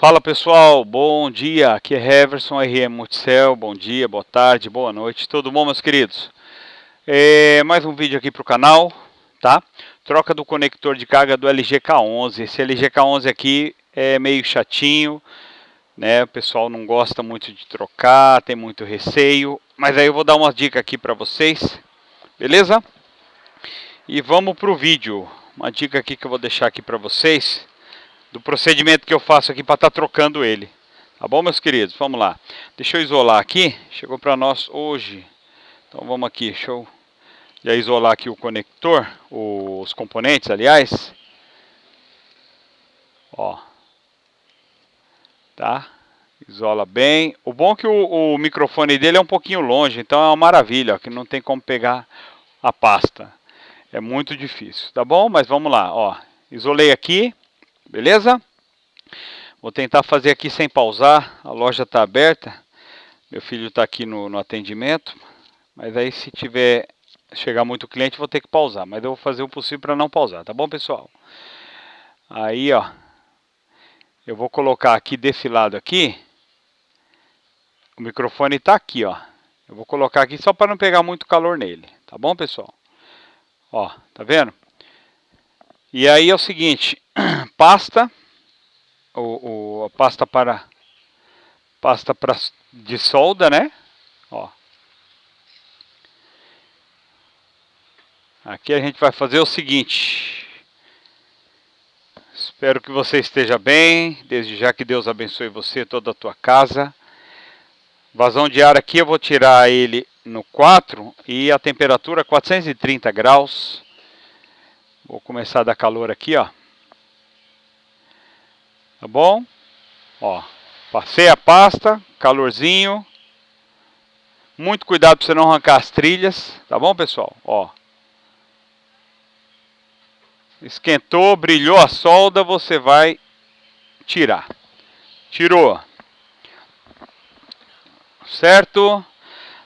Fala pessoal, bom dia, aqui é Heverson, RM Multicel, bom dia, boa tarde, boa noite, tudo bom meus queridos? É, mais um vídeo aqui para o canal, tá? Troca do conector de carga do LG K11, esse LG K11 aqui é meio chatinho, né? O pessoal não gosta muito de trocar, tem muito receio, mas aí eu vou dar uma dica aqui para vocês, beleza? E vamos para o vídeo, uma dica aqui que eu vou deixar aqui para vocês, do procedimento que eu faço aqui para estar tá trocando ele. Tá bom, meus queridos? Vamos lá. Deixa eu isolar aqui. Chegou para nós hoje. Então vamos aqui. Deixa eu já isolar aqui o conector, os componentes, aliás. Ó. Tá? Isola bem. O bom é que o, o microfone dele é um pouquinho longe, então é uma maravilha, ó, que não tem como pegar a pasta. É muito difícil, tá bom? Mas vamos lá, ó. Isolei aqui. Beleza? Vou tentar fazer aqui sem pausar. A loja está aberta. Meu filho está aqui no, no atendimento. Mas aí se tiver chegar muito cliente, vou ter que pausar. Mas eu vou fazer o possível para não pausar, tá bom, pessoal? Aí, ó. Eu vou colocar aqui desse lado aqui. O microfone está aqui, ó. Eu vou colocar aqui só para não pegar muito calor nele. Tá bom, pessoal? Ó, tá vendo? E aí é o seguinte, pasta, o, o, a pasta para pasta para de solda, né? Ó. Aqui a gente vai fazer o seguinte. Espero que você esteja bem. Desde já que Deus abençoe você e toda a tua casa. Vazão de ar aqui eu vou tirar ele no 4 e a temperatura 430 graus. Vou começar a dar calor aqui, ó. Tá bom? Ó, passei a pasta, calorzinho. Muito cuidado para você não arrancar as trilhas, tá bom, pessoal? Ó. Esquentou, brilhou a solda, você vai tirar. Tirou. Certo?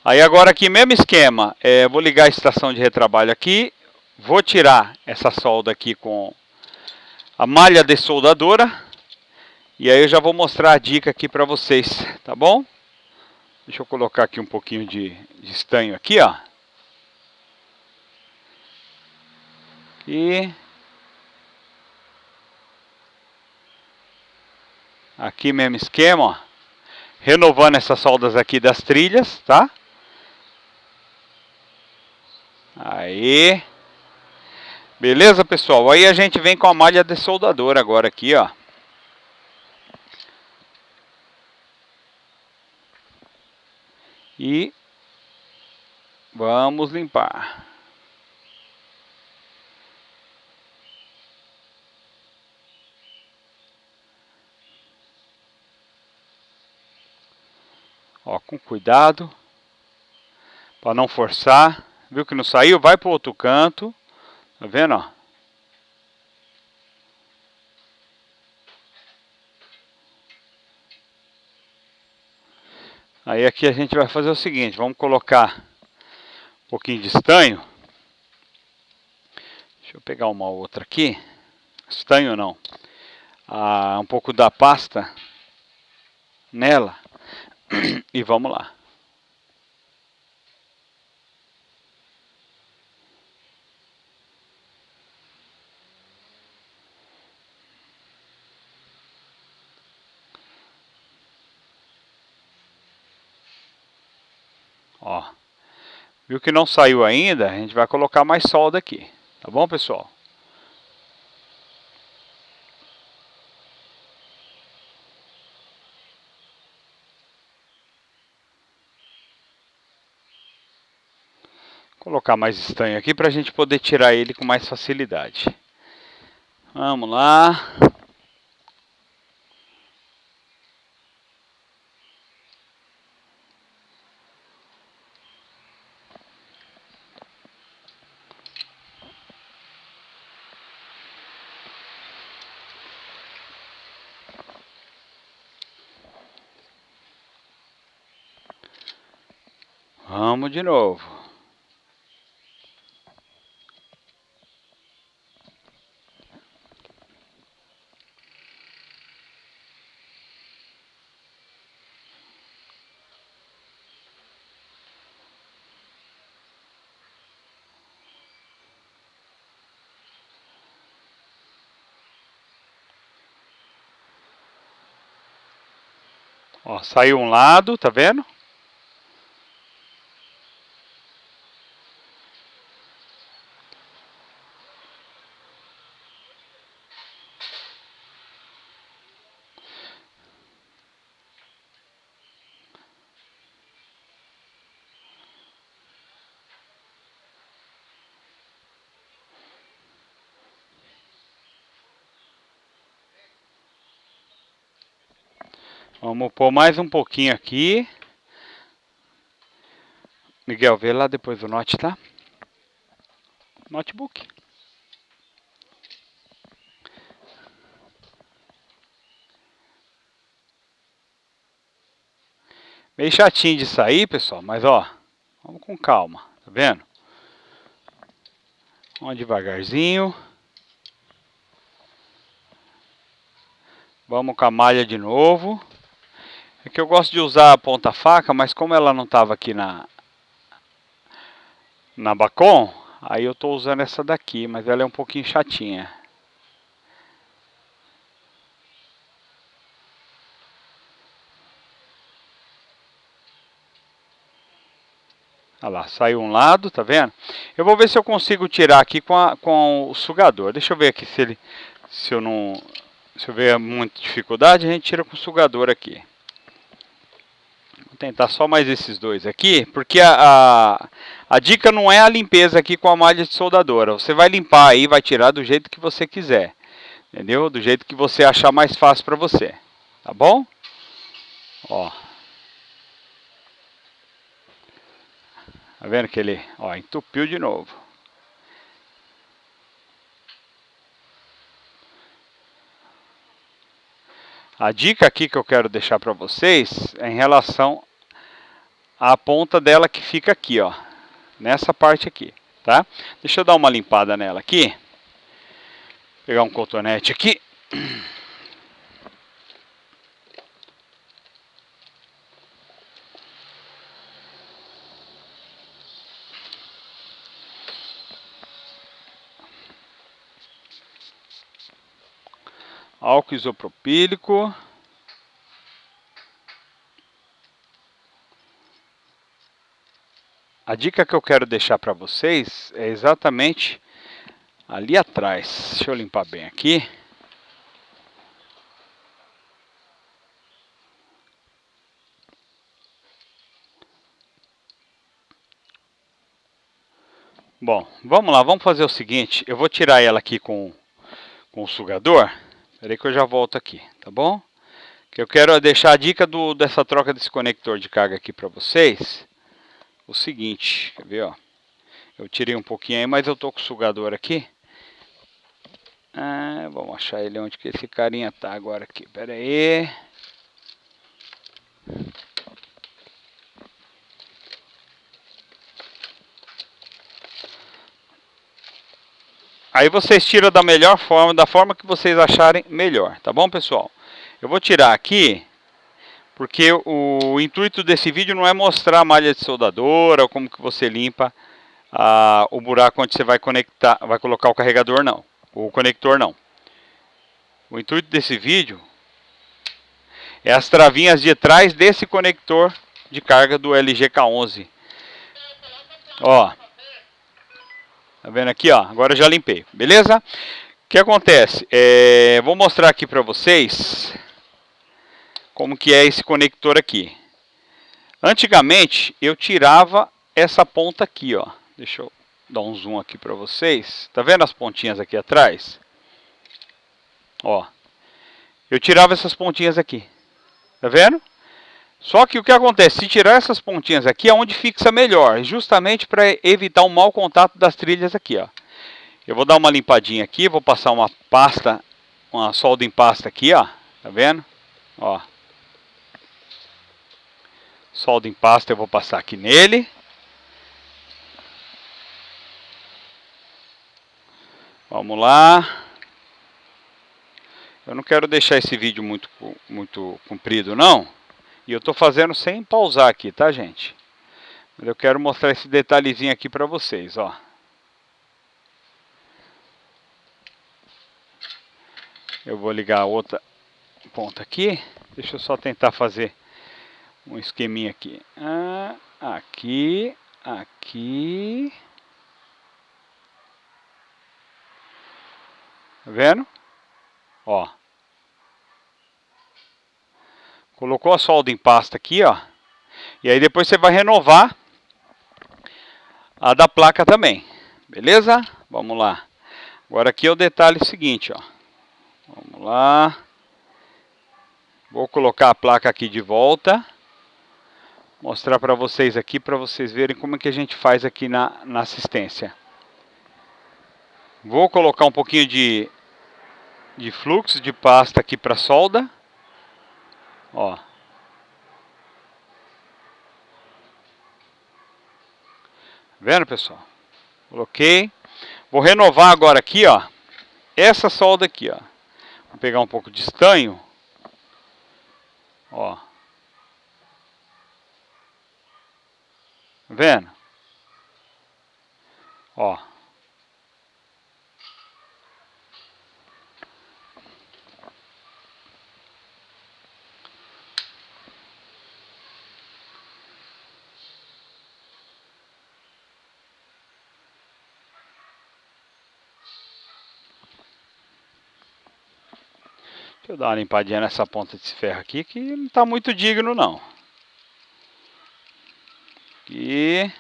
Aí agora aqui, mesmo esquema, é, vou ligar a estação de retrabalho aqui Vou tirar essa solda aqui com a malha de soldadora. E aí eu já vou mostrar a dica aqui para vocês, tá bom? Deixa eu colocar aqui um pouquinho de, de estanho aqui, ó. E aqui mesmo esquema, ó. Renovando essas soldas aqui das trilhas, tá? Aí. Beleza, pessoal? Aí a gente vem com a malha de soldador agora aqui, ó. E vamos limpar. Ó, com cuidado. Para não forçar. Viu que não saiu? Vai para o outro canto. Tá vendo, ó? Aí aqui a gente vai fazer o seguinte, vamos colocar um pouquinho de estanho. Deixa eu pegar uma outra aqui. Estanho não. Ah, um pouco da pasta nela. E vamos lá. Viu que não saiu ainda? A gente vai colocar mais solda aqui. Tá bom, pessoal? colocar mais estanho aqui para a gente poder tirar ele com mais facilidade. Vamos lá. de novo. Ó, saiu um lado, tá vendo? Vamos pôr mais um pouquinho aqui. Miguel, vê lá depois do note, tá? Notebook. Meio chatinho de sair, pessoal, mas ó, vamos com calma, tá vendo? Vamos devagarzinho. Vamos com a malha de novo. É que eu gosto de usar a ponta faca, mas como ela não estava aqui na na Bacon, aí eu estou usando essa daqui, mas ela é um pouquinho chatinha. Olha lá, saiu um lado, tá vendo? Eu vou ver se eu consigo tirar aqui com, a, com o sugador. Deixa eu ver aqui se ele, se eu não, se eu ver muita dificuldade, a gente tira com o sugador aqui tentar só mais esses dois aqui, porque a, a, a, dica não é a limpeza aqui com a malha de soldadora. Você vai limpar aí, vai tirar do jeito que você quiser. Entendeu? Do jeito que você achar mais fácil para você. Tá bom? Ó. Tá vendo que ele, ó, entupiu de novo. A dica aqui que eu quero deixar para vocês é em relação a ponta dela que fica aqui, ó, nessa parte aqui, tá? Deixa eu dar uma limpada nela aqui. Pegar um cotonete aqui. Álcool isopropílico. A dica que eu quero deixar para vocês é exatamente ali atrás. Deixa eu limpar bem aqui. Bom, vamos lá, vamos fazer o seguinte. Eu vou tirar ela aqui com, com o sugador. Espera aí que eu já volto aqui, tá bom? Que eu quero deixar a dica do, dessa troca desse conector de carga aqui para vocês o seguinte, quer ver, ó. Eu tirei um pouquinho aí, mas eu tô com o sugador aqui. Ah, vamos achar ele onde que esse carinha tá agora aqui. Pera aí. Aí vocês tiram da melhor forma, da forma que vocês acharem melhor, tá bom, pessoal? Eu vou tirar aqui porque o intuito desse vídeo não é mostrar a malha de soldadora ou como que você limpa a, o buraco onde você vai conectar, vai colocar o carregador não, o conector não. O intuito desse vídeo é as travinhas de trás desse conector de carga do LG K11. Ó, tá vendo aqui, ó? Agora eu já limpei, beleza? O que acontece? É, vou mostrar aqui para vocês como que é esse conector aqui. Antigamente eu tirava essa ponta aqui, ó. Deixa eu dar um zoom aqui para vocês. Tá vendo as pontinhas aqui atrás? Ó. Eu tirava essas pontinhas aqui. Tá vendo? Só que o que acontece, se tirar essas pontinhas aqui, é onde fixa melhor, justamente para evitar o mau contato das trilhas aqui, ó. Eu vou dar uma limpadinha aqui, vou passar uma pasta, uma solda em pasta aqui, ó. Tá vendo? Ó solda em pasta eu vou passar aqui nele. Vamos lá. Eu não quero deixar esse vídeo muito, muito comprido não. E eu estou fazendo sem pausar aqui, tá gente? Mas eu quero mostrar esse detalhezinho aqui para vocês, ó. Eu vou ligar a outra ponta aqui. Deixa eu só tentar fazer um esqueminha aqui. Ah, aqui, aqui. Tá vendo? Ó. Colocou a solda em pasta aqui, ó. E aí depois você vai renovar a da placa também. Beleza? Vamos lá. Agora aqui é o detalhe seguinte, ó. Vamos lá. Vou colocar a placa aqui de volta. Mostrar para vocês aqui, para vocês verem como é que a gente faz aqui na, na assistência. Vou colocar um pouquinho de, de fluxo de pasta aqui para solda. Ó. Vendo, pessoal? Coloquei. Vou renovar agora aqui, ó. Essa solda aqui, ó. Vou pegar um pouco de estanho. Ó. Vendo? Ó. Deixa eu dar uma limpadinha nessa ponta desse ferro aqui, que não está muito digno não. Aqui.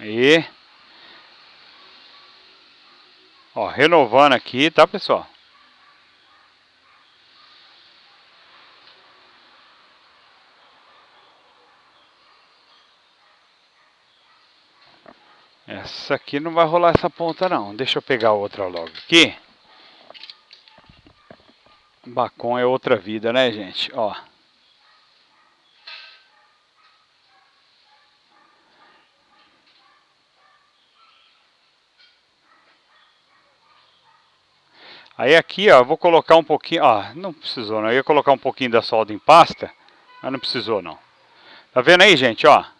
Aí. Ó, renovando aqui, tá pessoal? Essa aqui não vai rolar essa ponta não. Deixa eu pegar outra logo aqui. Bacon é outra vida, né, gente? Ó. Aí aqui, ó, vou colocar um pouquinho, ó, não precisou não, eu ia colocar um pouquinho da solda em pasta, mas não precisou não. Tá vendo aí, gente, ó?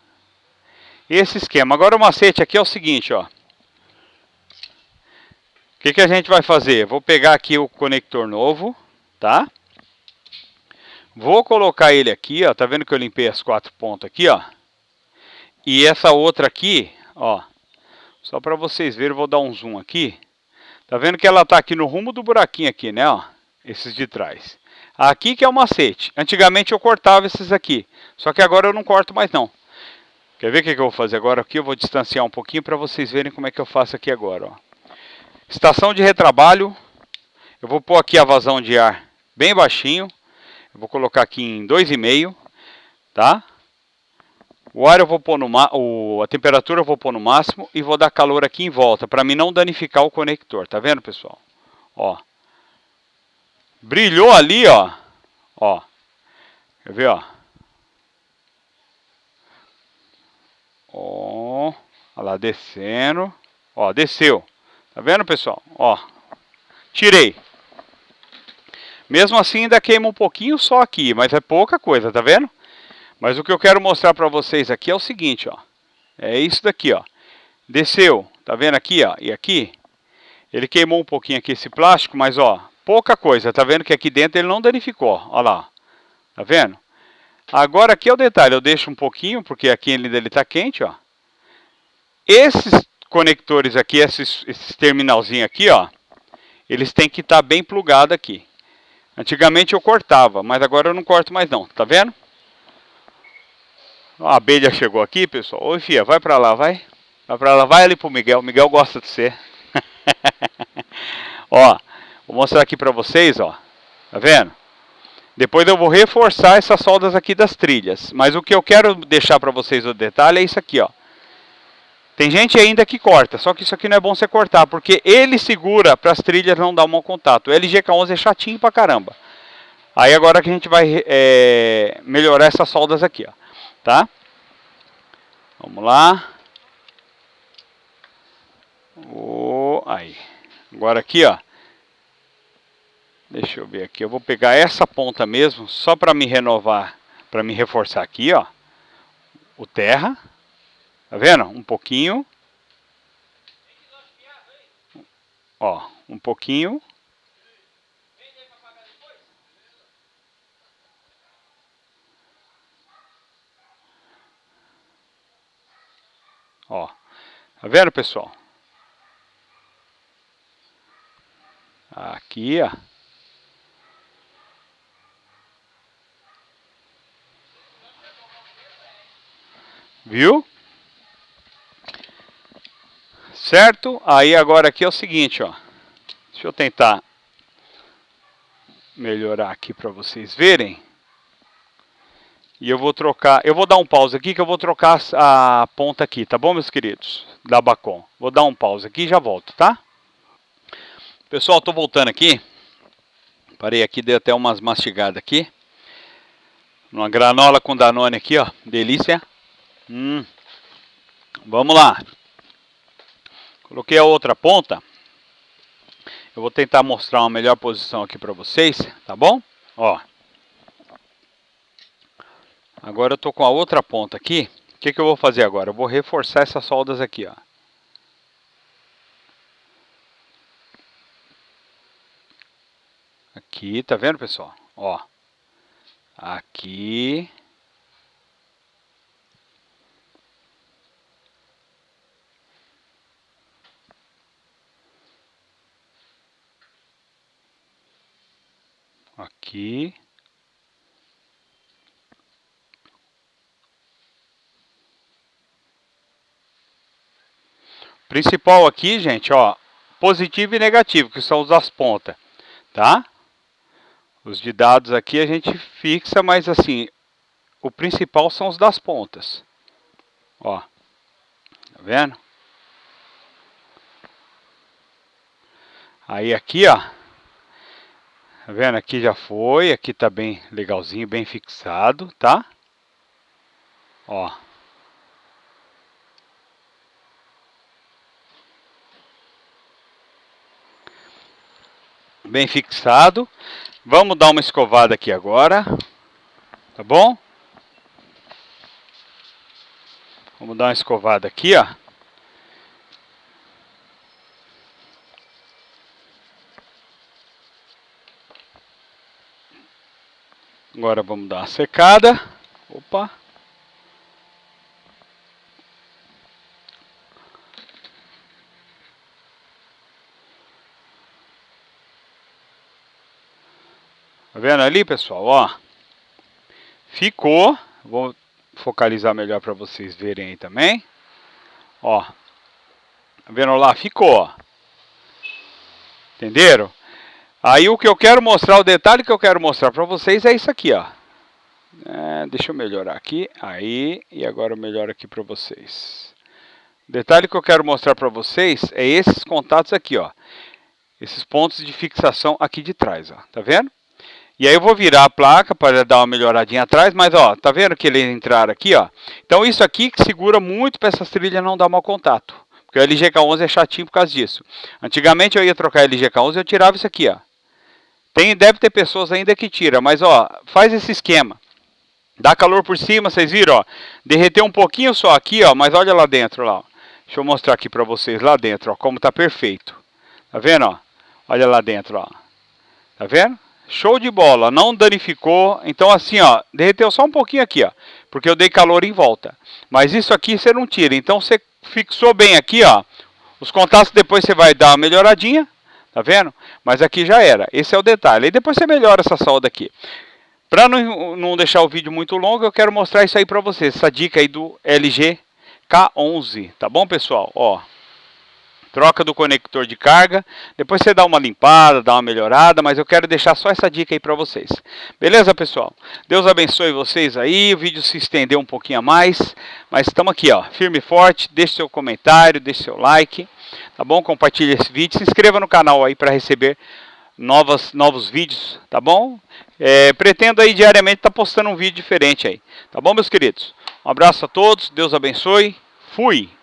Esse esquema. Agora o macete aqui é o seguinte, ó. O que, que a gente vai fazer? Vou pegar aqui o conector novo, tá? Vou colocar ele aqui, ó. Tá vendo que eu limpei as quatro pontas aqui, ó? E essa outra aqui, ó. Só para vocês verem, vou dar um zoom aqui. Tá vendo que ela tá aqui no rumo do buraquinho aqui, né, ó? Esses de trás. Aqui que é o macete. Antigamente eu cortava esses aqui. Só que agora eu não corto mais não. Quer ver o que, eu vou fazer agora aqui? Eu vou distanciar um pouquinho para vocês verem como é que eu faço aqui agora. Ó. Estação de retrabalho. Eu vou pôr aqui a vazão de ar bem baixinho. Eu vou colocar aqui em 2,5, tá? O ar eu vou pôr no o, a temperatura eu vou pôr no máximo e vou dar calor aqui em volta para mim não danificar o conector, tá vendo, pessoal? Ó. Brilhou ali, ó. Ó. Quer ver, ó? Ó, olha lá, descendo. Ó, desceu. Tá vendo, pessoal? Ó, tirei. Mesmo assim ainda queima um pouquinho só aqui, mas é pouca coisa, tá vendo? Mas o que eu quero mostrar para vocês aqui é o seguinte, ó. É isso daqui, ó. Desceu, tá vendo aqui, ó? E aqui, ele queimou um pouquinho aqui esse plástico, mas ó, pouca coisa. Tá vendo que aqui dentro ele não danificou, ó lá. Tá vendo? Agora aqui é o detalhe, eu deixo um pouquinho, porque aqui ele está quente, ó. Esses conectores aqui, esses, esses terminalzinhos aqui, ó, eles têm que estar tá bem plugados aqui. Antigamente eu cortava, mas agora eu não corto mais não, tá vendo? A abelha chegou aqui, pessoal. Oi, filha, vai pra lá, vai. Vai pra lá, vai ali pro Miguel. O Miguel gosta de você. ó, vou mostrar aqui pra vocês, ó. Tá vendo? Depois eu vou reforçar essas soldas aqui das trilhas. Mas o que eu quero deixar para vocês o detalhe é isso aqui, ó. Tem gente ainda que corta, só que isso aqui não é bom você cortar, porque ele segura para as trilhas não dar um mau contato. O LGK11 é chatinho pra caramba. Aí agora que a gente vai é, melhorar essas soldas aqui, ó. Tá? Vamos lá. Oh, aí. Agora aqui, ó. Deixa eu ver aqui, eu vou pegar essa ponta mesmo, só para me renovar, para me reforçar aqui, ó. O terra, tá vendo? Um pouquinho. Ó, um pouquinho. Ó, tá vendo, pessoal? Aqui, ó. Viu? Certo? Aí agora aqui é o seguinte, ó. Deixa eu tentar melhorar aqui para vocês verem. E eu vou trocar, eu vou dar um pause aqui que eu vou trocar a ponta aqui, tá bom, meus queridos? Da Bacon. Vou dar um pause aqui e já volto, tá? Pessoal, tô voltando aqui. Parei aqui, dei até umas mastigadas aqui. Uma granola com Danone aqui, ó. Delícia. Hum. Vamos lá. Coloquei a outra ponta. Eu vou tentar mostrar uma melhor posição aqui para vocês, tá bom? Ó. Agora eu tô com a outra ponta aqui. O que, que eu vou fazer agora? Eu vou reforçar essas soldas aqui, ó. Aqui, tá vendo, pessoal? Ó. Aqui. Aqui. Principal aqui, gente, ó, positivo e negativo, que são os das pontas, tá? Os de dados aqui a gente fixa, mas assim, o principal são os das pontas. Ó, tá vendo? Aí aqui, ó, Tá vendo? Aqui já foi, aqui tá bem legalzinho, bem fixado, tá? Ó. Bem fixado. Vamos dar uma escovada aqui agora. Tá bom? Vamos dar uma escovada aqui, ó. Agora vamos dar uma secada. Opa. Tá vendo ali, pessoal? Ó. Ficou. Vou focalizar melhor para vocês verem aí também. Ó. Tá vendo lá? Ficou. Entenderam? Aí o que eu quero mostrar, o detalhe que eu quero mostrar para vocês é isso aqui, ó. É, deixa eu melhorar aqui, aí, e agora eu melhoro aqui para vocês. O detalhe que eu quero mostrar para vocês é esses contatos aqui, ó. Esses pontos de fixação aqui de trás, ó. Tá vendo? E aí eu vou virar a placa para dar uma melhoradinha atrás, mas ó, tá vendo que ele entrar aqui, ó? Então isso aqui que segura muito para essas trilhas não dar mau contato. Porque o LGK11 é chatinho por causa disso. Antigamente eu ia trocar LGK11 e eu tirava isso aqui, ó. Tem, deve ter pessoas ainda que tira, mas ó, faz esse esquema. Dá calor por cima, vocês viram, ó. Derreteu um pouquinho só aqui, ó, mas olha lá dentro, lá. Ó. Deixa eu mostrar aqui para vocês lá dentro, ó, como tá perfeito. Tá vendo, ó? Olha lá dentro, ó. Tá vendo? Show de bola, não danificou. Então assim, ó, derreteu só um pouquinho aqui, ó, porque eu dei calor em volta. Mas isso aqui você não tira. Então você fixou bem aqui, ó. Os contatos depois você vai dar uma melhoradinha, Tá vendo? Mas aqui já era. Esse é o detalhe. E depois você melhora essa solda aqui. Para não, não deixar o vídeo muito longo, eu quero mostrar isso aí para vocês. Essa dica aí do LG K11. Tá bom, pessoal? Ó. Troca do conector de carga. Depois você dá uma limpada, dá uma melhorada. Mas eu quero deixar só essa dica aí para vocês. Beleza, pessoal? Deus abençoe vocês aí. O vídeo se estendeu um pouquinho a mais. Mas estamos aqui, ó. Firme e forte. Deixe seu comentário, deixe seu like tá bom? Compartilhe esse vídeo, se inscreva no canal aí para receber novas, novos vídeos, tá bom? É, pretendo aí diariamente estar tá postando um vídeo diferente aí, tá bom, meus queridos? Um abraço a todos, Deus abençoe, fui!